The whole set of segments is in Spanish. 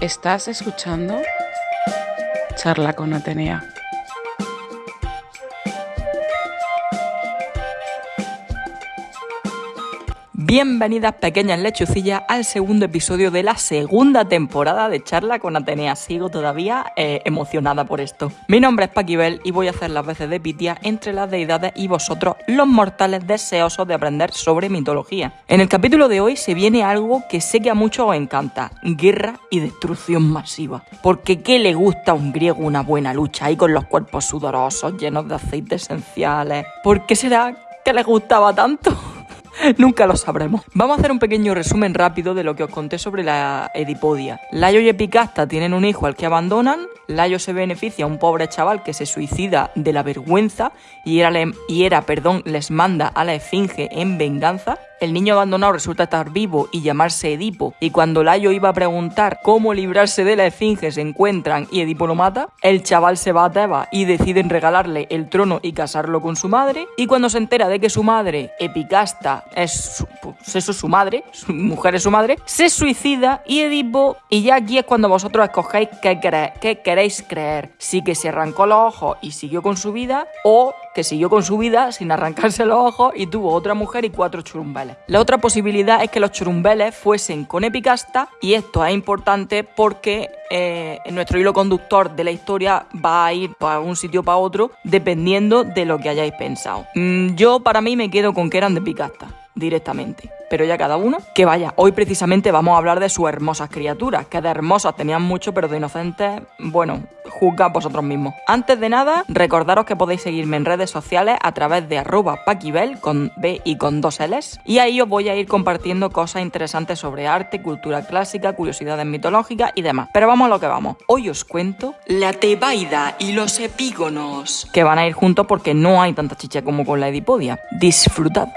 Estás escuchando Charla con Atenea. Bienvenidas pequeñas lechucillas al segundo episodio de la segunda temporada de Charla con Atenea. Sigo todavía eh, emocionada por esto. Mi nombre es Paquibel y voy a hacer las veces de Pitia entre las deidades y vosotros, los mortales deseosos de aprender sobre mitología. En el capítulo de hoy se viene algo que sé que a muchos os encanta, guerra y destrucción masiva. Porque ¿qué le gusta a un griego una buena lucha ahí con los cuerpos sudorosos, llenos de aceites esenciales? ¿Por qué será que les gustaba tanto? Nunca lo sabremos. Vamos a hacer un pequeño resumen rápido de lo que os conté sobre la Edipodia. Layo y Epicasta tienen un hijo al que abandonan. Layo se beneficia a un pobre chaval que se suicida de la vergüenza y era, y era perdón, les manda a la esfinge en venganza. El niño abandonado resulta estar vivo y llamarse Edipo, y cuando Layo iba a preguntar cómo librarse de la esfinge se encuentran y Edipo lo mata, el chaval se va a Tebas y deciden regalarle el trono y casarlo con su madre, y cuando se entera de que su madre, Epicasta, es su, pues eso es su madre, su mujer es su madre, se suicida y Edipo, y ya aquí es cuando vosotros escogéis qué, qué queréis creer, si que se arrancó los ojos y siguió con su vida, o que siguió con su vida sin arrancarse los ojos y tuvo otra mujer y cuatro La otra posibilidad es que los churumbeles fuesen con Epicasta y esto es importante porque eh, nuestro hilo conductor de la historia va a ir para un sitio para otro dependiendo de lo que hayáis pensado. Mm, yo para mí me quedo con que eran de Epicasta directamente. Pero ya cada uno, que vaya, hoy precisamente vamos a hablar de sus hermosas criaturas, que de hermosas tenían mucho, pero de inocentes, bueno, juzgad vosotros mismos. Antes de nada, recordaros que podéis seguirme en redes sociales a través de arroba paquibel con B y con dos L's. Y ahí os voy a ir compartiendo cosas interesantes sobre arte, cultura clásica, curiosidades mitológicas y demás. Pero vamos a lo que vamos. Hoy os cuento la Tebaida y los epígonos, que van a ir juntos porque no hay tanta chicha como con la Edipodia. Disfrutad.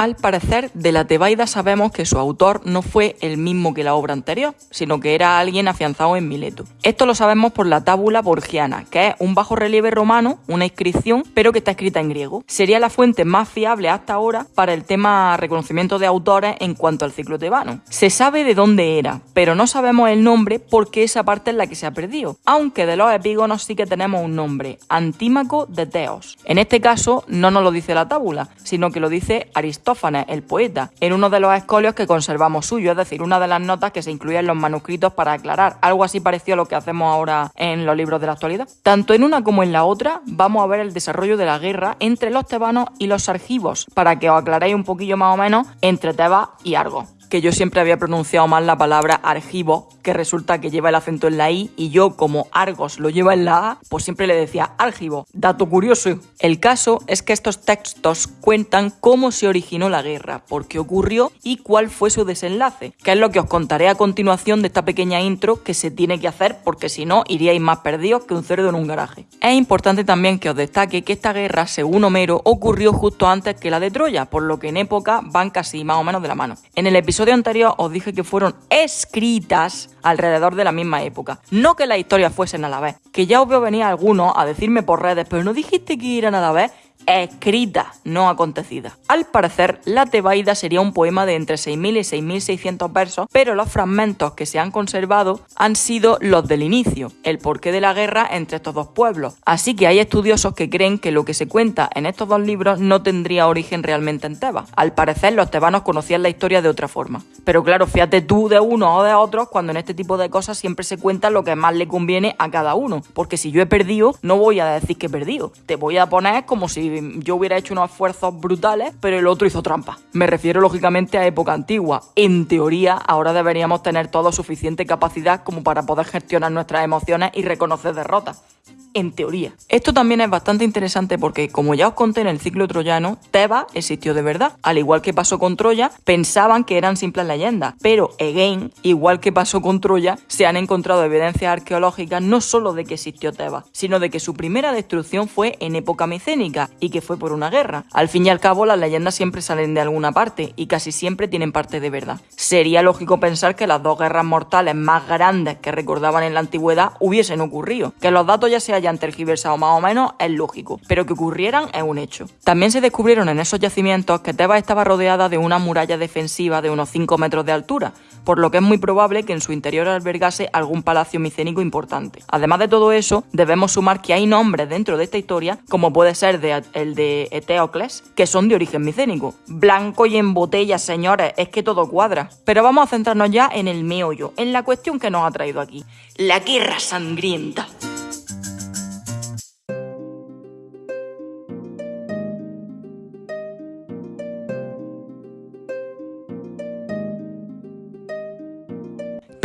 Al parecer, de la Tebaida sabemos que su autor no fue el mismo que la obra anterior, sino que era alguien afianzado en Mileto. Esto lo sabemos por la tábula borgiana, que es un bajo relieve romano, una inscripción, pero que está escrita en griego. Sería la fuente más fiable hasta ahora para el tema reconocimiento de autores en cuanto al ciclo tebano. Se sabe de dónde era, pero no sabemos el nombre porque esa parte es la que se ha perdido, aunque de los epígonos sí que tenemos un nombre, Antímaco de Teos. En este caso no nos lo dice la tábula, sino que lo dice Aristóteles el poeta, en uno de los escolios que conservamos suyo, es decir, una de las notas que se incluyen en los manuscritos para aclarar. Algo así parecido a lo que hacemos ahora en los libros de la actualidad. Tanto en una como en la otra, vamos a ver el desarrollo de la guerra entre los tebanos y los argivos, para que os aclaréis un poquillo más o menos entre Tebas y Argos que yo siempre había pronunciado mal la palabra argivo, que resulta que lleva el acento en la I, y yo, como Argos lo lleva en la A, pues siempre le decía argivo. Dato curioso. El caso es que estos textos cuentan cómo se originó la guerra, por qué ocurrió y cuál fue su desenlace, que es lo que os contaré a continuación de esta pequeña intro que se tiene que hacer porque si no iríais más perdidos que un cerdo en un garaje. Es importante también que os destaque que esta guerra, según Homero, ocurrió justo antes que la de Troya, por lo que en época van casi más o menos de la mano. En el episodio episodio anterior os dije que fueron escritas alrededor de la misma época. No que las historias fuesen a la vez. Que ya os veo venir algunos a decirme por redes, pero no dijiste que eran a la vez escrita, no acontecida. Al parecer, la Tebaida sería un poema de entre 6.000 y 6.600 versos, pero los fragmentos que se han conservado han sido los del inicio, el porqué de la guerra entre estos dos pueblos. Así que hay estudiosos que creen que lo que se cuenta en estos dos libros no tendría origen realmente en Tebas. Al parecer, los tebanos conocían la historia de otra forma. Pero claro, fíjate tú de uno o de otros cuando en este tipo de cosas siempre se cuenta lo que más le conviene a cada uno. Porque si yo he perdido, no voy a decir que he perdido. Te voy a poner como si yo hubiera hecho unos esfuerzos brutales, pero el otro hizo trampa. Me refiero lógicamente a época antigua. En teoría, ahora deberíamos tener todo suficiente capacidad como para poder gestionar nuestras emociones y reconocer derrotas. En teoría. Esto también es bastante interesante porque, como ya os conté en el ciclo troyano, Tebas existió de verdad. Al igual que pasó con Troya, pensaban que eran simples leyendas. Pero, again, igual que pasó con Troya, se han encontrado evidencias arqueológicas no solo de que existió Tebas, sino de que su primera destrucción fue en época micénica y que fue por una guerra. Al fin y al cabo, las leyendas siempre salen de alguna parte y casi siempre tienen parte de verdad. Sería lógico pensar que las dos guerras mortales más grandes que recordaban en la antigüedad hubiesen ocurrido. Que los datos ya se hayan tergiversado más o menos es lógico, pero que ocurrieran es un hecho. También se descubrieron en esos yacimientos que Tebas estaba rodeada de una muralla defensiva de unos 5 metros de altura, por lo que es muy probable que en su interior albergase algún palacio micénico importante. Además de todo eso, debemos sumar que hay nombres dentro de esta historia, como puede ser el de Eteocles, que son de origen micénico. Blanco y en botella, señores, es que todo cuadra. Pero vamos a centrarnos ya en el meollo, en la cuestión que nos ha traído aquí. La guerra sangrienta.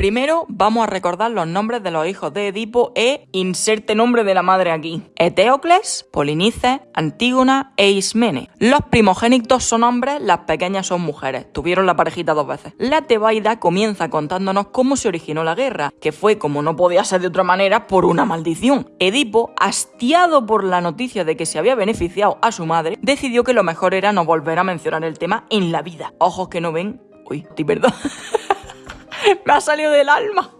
Primero vamos a recordar los nombres de los hijos de Edipo e inserte nombre de la madre aquí. Eteocles, Polinices, Antígona e Ismene. Los primogénitos son hombres, las pequeñas son mujeres. Tuvieron la parejita dos veces. La Tebaida comienza contándonos cómo se originó la guerra, que fue, como no podía ser de otra manera, por una maldición. Edipo, hastiado por la noticia de que se había beneficiado a su madre, decidió que lo mejor era no volver a mencionar el tema en la vida. Ojos que no ven. Uy, perdón. me ha salido del alma.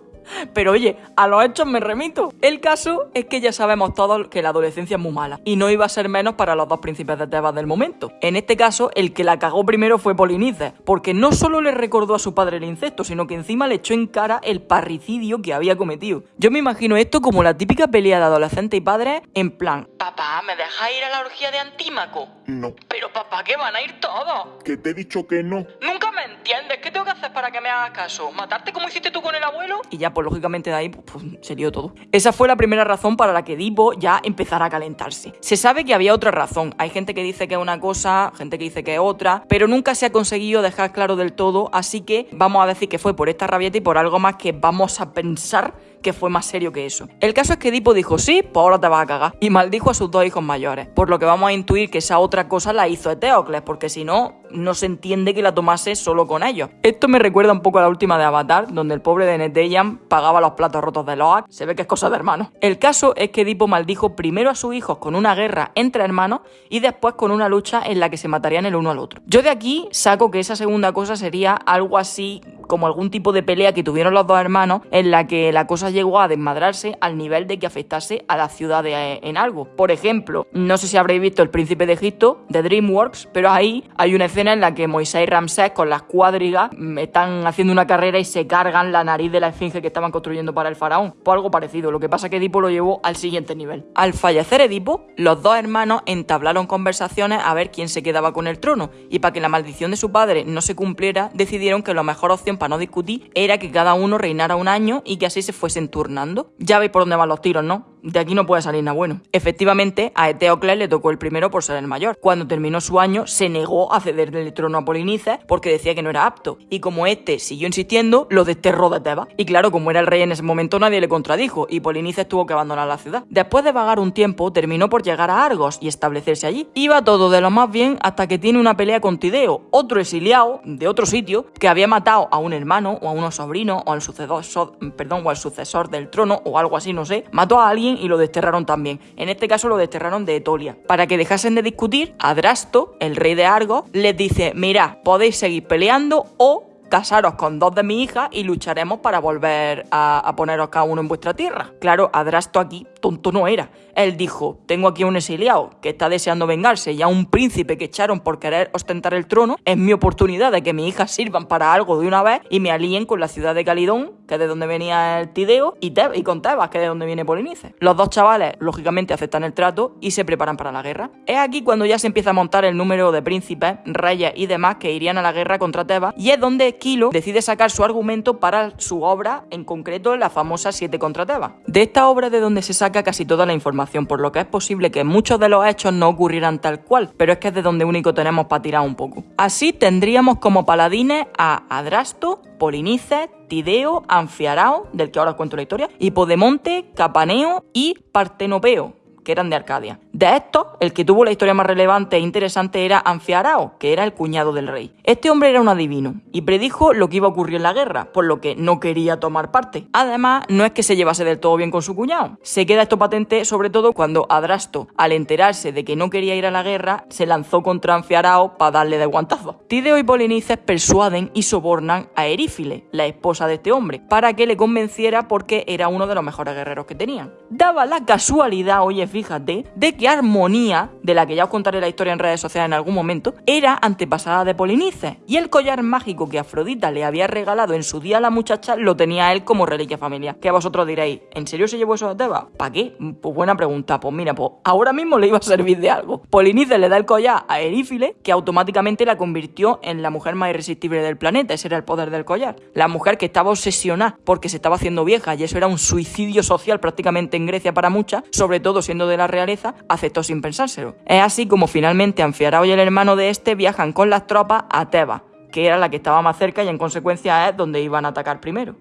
Pero oye, a los hechos me remito. El caso es que ya sabemos todos que la adolescencia es muy mala. Y no iba a ser menos para los dos príncipes de Tebas del momento. En este caso, el que la cagó primero fue Polinices. Porque no solo le recordó a su padre el incesto, sino que encima le echó en cara el parricidio que había cometido. Yo me imagino esto como la típica pelea de adolescente y padre en plan... Papá, ¿me dejas ir a la orgía de Antímaco? No. Pero papá, que van a ir todos. Que te he dicho que no. Nunca me entiendes. ¿Qué tengo que hacer para que me hagas caso? ¿Matarte como hiciste tú con el abuelo? Y ya, lógicamente de ahí pues, pues, sería todo. Esa fue la primera razón para la que Edipo ya empezara a calentarse. Se sabe que había otra razón. Hay gente que dice que es una cosa, gente que dice que es otra, pero nunca se ha conseguido dejar claro del todo, así que vamos a decir que fue por esta rabieta y por algo más que vamos a pensar que fue más serio que eso. El caso es que Edipo dijo, sí, pues ahora te vas a cagar. Y maldijo a sus dos hijos mayores. Por lo que vamos a intuir que esa otra cosa la hizo Eteocles, porque si no, no se entiende que la tomase solo con ellos. Esto me recuerda un poco a la última de Avatar, donde el pobre de Neteyam pagaba los platos rotos de Loak. Se ve que es cosa de hermanos. El caso es que Edipo maldijo primero a sus hijos con una guerra entre hermanos y después con una lucha en la que se matarían el uno al otro. Yo de aquí saco que esa segunda cosa sería algo así como algún tipo de pelea que tuvieron los dos hermanos en la que la cosa llegó a desmadrarse al nivel de que afectase a la ciudad en algo. Por ejemplo, no sé si habréis visto El Príncipe de Egipto de DreamWorks, pero ahí hay una escena en la que Moisés y Ramsés con las cuadrigas mm, están haciendo una carrera y se cargan la nariz de la esfinge que estaban construyendo para el faraón. Pues algo parecido, lo que pasa es que Edipo lo llevó al siguiente nivel. Al fallecer Edipo, los dos hermanos entablaron conversaciones a ver quién se quedaba con el trono, y para que la maldición de su padre no se cumpliera, decidieron que la mejor opción para no discutir era que cada uno reinara un año y que así se fuesen turnando. Ya veis por dónde van los tiros, ¿no? De aquí no puede salir nada bueno. Efectivamente, a Eteocles le tocó el primero por ser el mayor. Cuando terminó su año, se negó a cederle el trono a Polinices porque decía que no era apto. Y como este siguió insistiendo, lo desterró de Tebas. Y claro, como era el rey en ese momento, nadie le contradijo y Polinices tuvo que abandonar la ciudad. Después de vagar un tiempo, terminó por llegar a Argos y establecerse allí. Iba todo de lo más bien hasta que tiene una pelea con Tideo, otro exiliado de otro sitio que había matado a un hermano o a unos sobrinos o al sucesor, perdón, o al sucesor del trono o algo así, no sé. Mató a alguien y lo desterraron también. En este caso lo desterraron de Etolia. Para que dejasen de discutir, Adrasto, el rey de Argos, les dice, mira, podéis seguir peleando o casaros con dos de mis hijas y lucharemos para volver a, a, poneros cada uno en vuestra tierra. Claro, Adrasto aquí tonto no era. Él dijo, tengo aquí a un exiliado que está deseando vengarse y a un príncipe que echaron por querer ostentar el trono. Es mi oportunidad de que mis hijas sirvan para algo de una vez y me alíen con la ciudad de Calidón, que es de donde venía el Tideo, y, y con Tebas, que es de donde viene Polinice. Los dos chavales, lógicamente, aceptan el trato y se preparan para la guerra. Es aquí cuando ya se empieza a montar el número de príncipes, reyes y demás que irían a la guerra contra Tebas, y es donde Esquilo decide sacar su argumento para su obra, en concreto la famosa Siete contra Tebas. De esta obra de donde se saca casi toda la información, por lo que es posible que muchos de los hechos no ocurrieran tal cual, pero es que es de donde único tenemos para tirar un poco. Así tendríamos como paladines a Adrasto, Polinices, Tideo, Anfiarao, del que ahora os cuento la historia, Hipodemonte, Capaneo y Partenopeo, que eran de Arcadia. De estos, el que tuvo la historia más relevante e interesante era Anfiarao, que era el cuñado del rey. Este hombre era un adivino y predijo lo que iba a ocurrir en la guerra, por lo que no quería tomar parte. Además, no es que se llevase del todo bien con su cuñado. Se queda esto patente sobre todo cuando Adrasto, al enterarse de que no quería ir a la guerra, se lanzó contra Anfiarao para darle de guantazo. Tideo y Polinices persuaden y sobornan a Erífile, la esposa de este hombre, para que le convenciera porque era uno de los mejores guerreros que tenían. Daba la casualidad, oye, fíjate, de que Armonía, de la que ya os contaré la historia en redes sociales en algún momento, era antepasada de Polinices. Y el collar mágico que Afrodita le había regalado en su día a la muchacha lo tenía él como reliquia familiar. Que vosotros diréis, ¿en serio se llevó eso de Teba? ¿Para qué? Pues buena pregunta. Pues mira, pues ahora mismo le iba a servir de algo. Polinices le da el collar a Erífile, que automáticamente la convirtió en la mujer más irresistible del planeta. Ese era el poder del collar. La mujer que estaba obsesionada porque se estaba haciendo vieja y eso era un suicidio social prácticamente en Grecia para muchas, sobre todo siendo de la realeza, aceptó sin pensárselo. Es así como finalmente Anfiarao y el hermano de este viajan con las tropas a Tebas, que era la que estaba más cerca y en consecuencia es donde iban a atacar primero.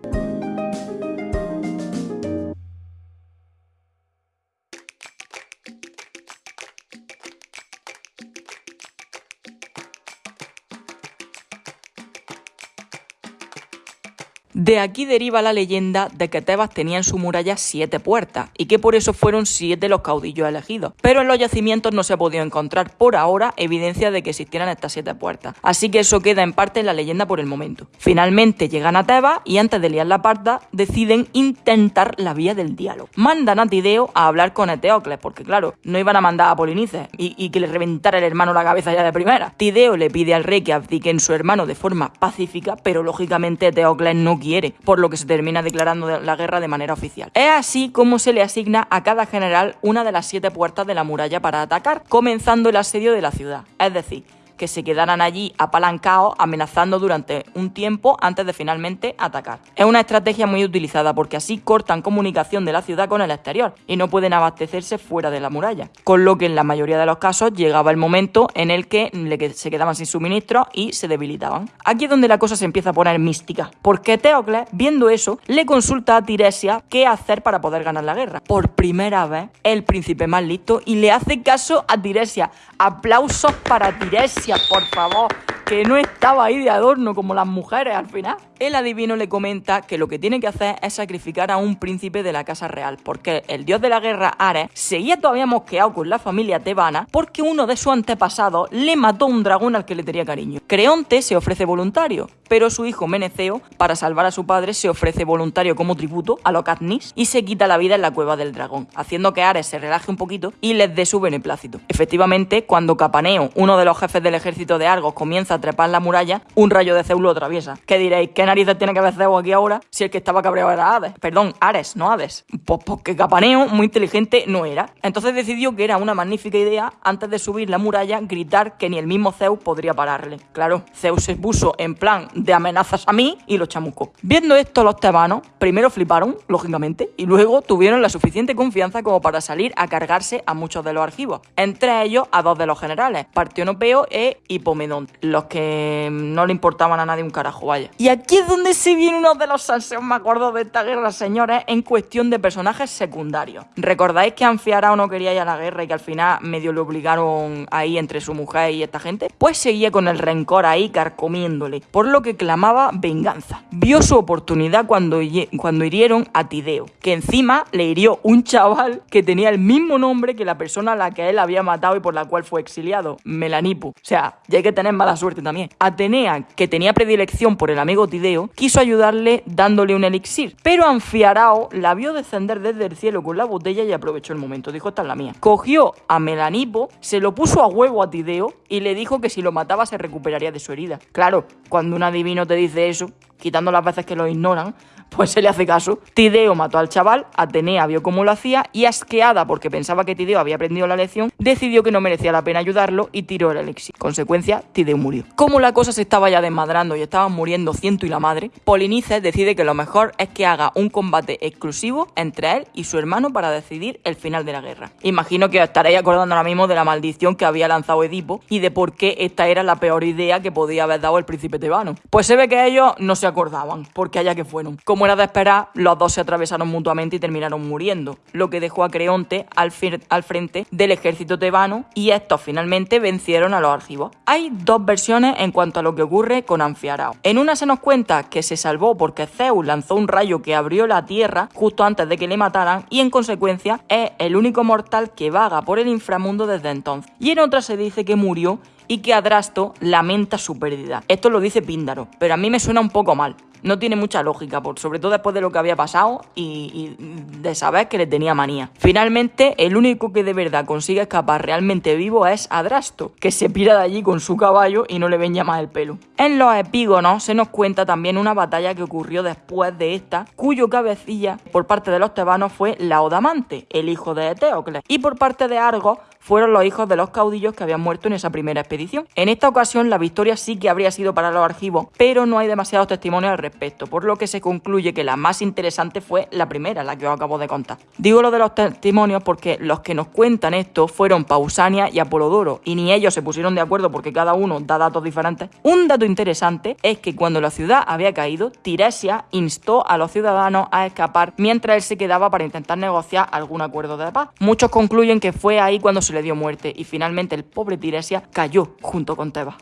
De aquí deriva la leyenda de que Tebas tenía en su muralla siete puertas y que por eso fueron siete los caudillos elegidos. Pero en los yacimientos no se ha podido encontrar por ahora evidencia de que existieran estas siete puertas. Así que eso queda en parte en la leyenda por el momento. Finalmente llegan a Tebas y antes de liar la parda deciden intentar la vía del diálogo. Mandan a Tideo a hablar con Eteocles porque claro, no iban a mandar a Polinices y, que le reventara el hermano la cabeza ya de primera. Tideo le pide al rey que abdiquen su hermano de forma pacífica, pero lógicamente Eteocles no quiere, por lo que se termina declarando la guerra de manera oficial. Es así como se le asigna a cada general una de las siete puertas de la muralla para atacar, comenzando el asedio de la ciudad. Es decir, que se quedaran allí apalancados amenazando durante un tiempo antes de finalmente atacar. Es una estrategia muy utilizada porque así cortan comunicación de la ciudad con el exterior y no pueden abastecerse fuera de la muralla, con lo que en la mayoría de los casos llegaba el momento en el que se quedaban sin suministro y se debilitaban. Aquí es donde la cosa se empieza a poner mística, porque Teocles, viendo eso, le consulta a Tiresia qué hacer para poder ganar la guerra. Por primera vez, el príncipe más listo y le hace caso a Tiresia. Aplausos para Tiresia, por favor, que no estaba ahí de adorno como las mujeres al final. El adivino le comenta que lo que tiene que hacer es sacrificar a un príncipe de la casa real, porque el dios de la guerra, Ares, seguía todavía mosqueado con la familia tebana porque uno de sus antepasados le mató un dragón al que le tenía cariño. Creonte se ofrece voluntario, pero su hijo Meneceo, para salvar a su padre, se ofrece voluntario como tributo a los Katniss y se quita la vida en la cueva del dragón, haciendo que Ares se relaje un poquito y les dé su beneplácito. Efectivamente, cuando Capaneo, uno de los jefes del ejército de Argos, comienza a trepar la muralla, un rayo de Zeus lo atraviesa. ¿Qué diréis? ¿Qué narices tiene que ver Zeus aquí ahora si el que estaba cabreado era Hades? Perdón, Ares, no Hades. Pues porque Capaneo, muy inteligente, no era. Entonces decidió que era una magnífica idea, antes de subir la muralla, gritar que ni el mismo Zeus podría pararle. Claro, Zeus se puso en plan de amenazas a mí y lo chamucó. Viendo esto, los tebanos primero fliparon, lógicamente, y luego tuvieron la suficiente confianza como para salir a cargarse a muchos de los archivos. Entre ellos, a dos de los generales, Partionopeo e Hipomedón, los que no le importaban a nadie un carajo, vaya. Y aquí es donde se viene uno de los salseos más gordos de esta guerra, señores, en cuestión de personajes secundarios. ¿Recordáis que Anfiarao no quería ir a la guerra y que al final medio le obligaron ahí entre su mujer y esta gente? Pues seguía con el rencor ahí carcomiéndole, por lo que clamaba venganza. Vio su oportunidad cuando, cuando hirieron a Tideo, que encima le hirió un chaval que tenía el mismo nombre que la persona a la que él había matado y por la cual fue exiliado, Melanipo. O sea, ya hay que tener mala suerte también. Atenea, que tenía predilección por el amigo Tideo, quiso ayudarle dándole un elixir, pero Anfiarao la vio descender desde el cielo con la botella y aprovechó el momento. Dijo, esta es la mía. Cogió a Melanipo, se lo puso a huevo a Tideo y le dijo que si lo mataba se recuperaría de su herida. Claro, cuando un adivino te dice eso, quitando las veces que lo ignoran, Pues se le hace caso. Tideo mató al chaval, Atenea vio cómo lo hacía y asqueada porque pensaba que Tideo había aprendido la lección, decidió que no merecía la pena ayudarlo y tiró el elixir. Consecuencia, Tideo murió. Como la cosa se estaba ya desmadrando y estaban muriendo ciento y la madre, Polinices decide que lo mejor es que haga un combate exclusivo entre él y su hermano para decidir el final de la guerra. Imagino que estaréis acordando ahora mismo de la maldición que había lanzado Edipo y de por qué esta era la peor idea que podía haber dado el príncipe tebano. Pues se ve que ellos no se acordaban, porque allá que fueron. Como de esperar, los dos se atravesaron mutuamente y terminaron muriendo, lo que dejó a Creonte al, al frente del ejército tebano y estos finalmente vencieron a los argivos. Hay dos versiones en cuanto a lo que ocurre con Anfiarao. En una se nos cuenta que se salvó porque Zeus lanzó un rayo que abrió la tierra justo antes de que le mataran y en consecuencia es el único mortal que vaga por el inframundo desde entonces. Y en otra se dice que murió y que Adrasto lamenta su pérdida. Esto lo dice Píndaro, pero a mí me suena un poco mal no tiene mucha lógica, por, sobre todo después de lo que había pasado y, de saber que le tenía manía. Finalmente, el único que de verdad consigue escapar realmente vivo es Adrasto, que se pira de allí con su caballo y no le ven ya más el pelo. En los epígonos se nos cuenta también una batalla que ocurrió después de esta, cuyo cabecilla por parte de los tebanos fue Laodamante, el hijo de Eteocles, y por parte de Argos fueron los hijos de los caudillos que habían muerto en esa primera expedición. En esta ocasión la victoria sí que habría sido para los argivos, pero no hay demasiados testimonios al respecto, por lo que se concluye que la más interesante fue la primera, la que os acabo de contar. Digo lo de los testimonios porque los que nos cuentan esto fueron Pausania y Apolodoro, y ni ellos se pusieron de acuerdo porque cada uno da datos diferentes. Un dato interesante es que cuando la ciudad había caído, Tiresia instó a los ciudadanos a escapar mientras él se quedaba para intentar negociar algún acuerdo de paz. Muchos concluyen que fue ahí cuando se le dio muerte y finalmente el pobre Tiresia cayó junto con Tebas.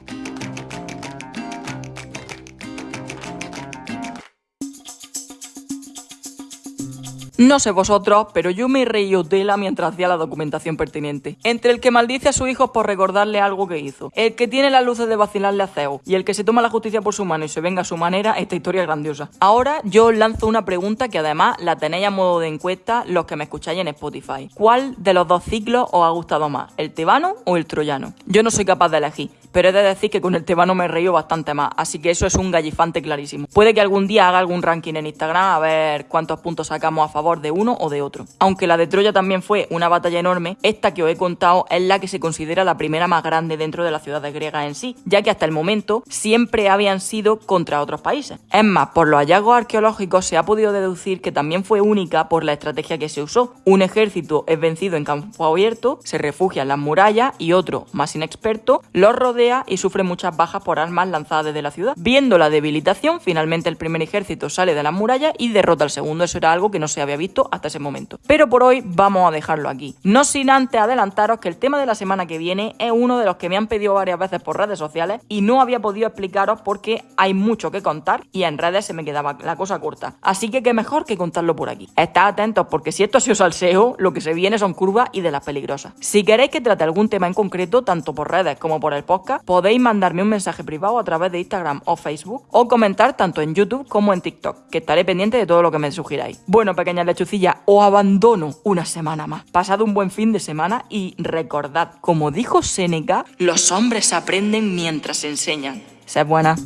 No sé vosotros, pero yo me reí tela mientras hacía la documentación pertinente. Entre el que maldice a su hijo por recordarle algo que hizo, el que tiene las luces de vacilarle a Zeus y el que se toma la justicia por su mano y se venga a su manera, esta historia es grandiosa. Ahora yo os lanzo una pregunta que además la tenéis a modo de encuesta los que me escucháis en Spotify. ¿Cuál de los dos ciclos os ha gustado más, el tebano o el troyano? Yo no soy capaz de elegir pero he de decir que con el tebano me he bastante más, así que eso es un gallifante clarísimo. Puede que algún día haga algún ranking en Instagram a ver cuántos puntos sacamos a favor de uno o de otro. Aunque la de Troya también fue una batalla enorme, esta que os he contado es la que se considera la primera más grande dentro de la ciudad de griega en sí, ya que hasta el momento siempre habían sido contra otros países. Es más, por los hallazgos arqueológicos se ha podido deducir que también fue única por la estrategia que se usó. Un ejército es vencido en campo abierto, se refugia en las murallas y otro, más inexperto, los rodea y sufre muchas bajas por armas lanzadas desde la ciudad. Viendo la debilitación, finalmente el primer ejército sale de las murallas y derrota al segundo. Eso era algo que no se había visto hasta ese momento. Pero por hoy vamos a dejarlo aquí. No sin antes adelantaros que el tema de la semana que viene es uno de los que me han pedido varias veces por redes sociales y no había podido explicaros porque hay mucho que contar y en redes se me quedaba la cosa corta. Así que qué mejor que contarlo por aquí. Estad atentos porque si esto ha sido salseo, lo que se viene son curvas y de las peligrosas. Si queréis que trate algún tema en concreto, tanto por redes como por el podcast, podéis mandarme un mensaje privado a través de Instagram o Facebook o comentar tanto en YouTube como en TikTok, que estaré pendiente de todo lo que me sugiráis. Bueno, pequeñas lechucillas, os abandono una semana más. Pasad un buen fin de semana y recordad, como dijo Seneca, los hombres aprenden mientras enseñan. Sed buena.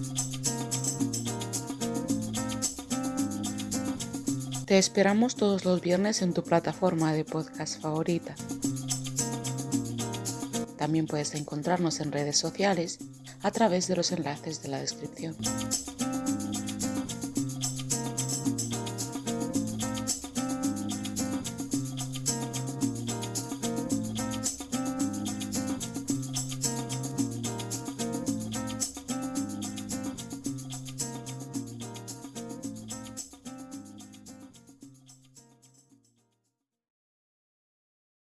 Te esperamos todos los viernes en tu plataforma de podcast favorita. También puedes encontrarnos en redes sociales a través de los enlaces de la descripción.